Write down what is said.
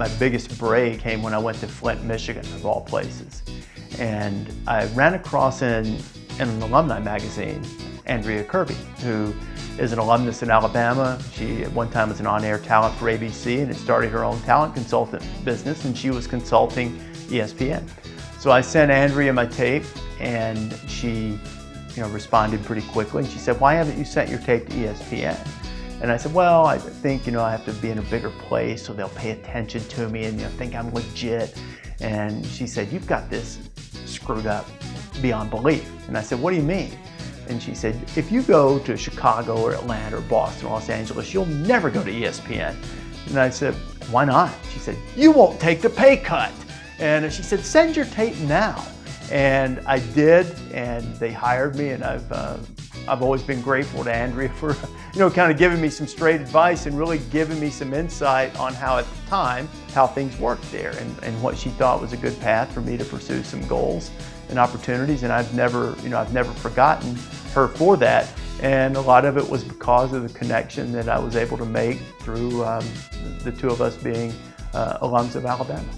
my biggest break came when I went to Flint, Michigan, of all places. And I ran across in, in an alumni magazine, Andrea Kirby, who is an alumnus in Alabama. She at one time was an on-air talent for ABC and had started her own talent consultant business and she was consulting ESPN. So I sent Andrea my tape and she you know, responded pretty quickly. And she said, why haven't you sent your tape to ESPN? And I said, well, I think, you know, I have to be in a bigger place so they'll pay attention to me and you know, think I'm legit. And she said, you've got this screwed up beyond belief. And I said, what do you mean? And she said, if you go to Chicago or Atlanta or Boston, or Los Angeles, you'll never go to ESPN. And I said, why not? She said, you won't take the pay cut. And she said, send your tape now. And I did, and they hired me, and I've, uh, I've always been grateful to Andrea for, you know, kind of giving me some straight advice and really giving me some insight on how at the time, how things worked there and, and what she thought was a good path for me to pursue some goals and opportunities. And I've never, you know, I've never forgotten her for that. And a lot of it was because of the connection that I was able to make through um, the two of us being uh, alums of Alabama.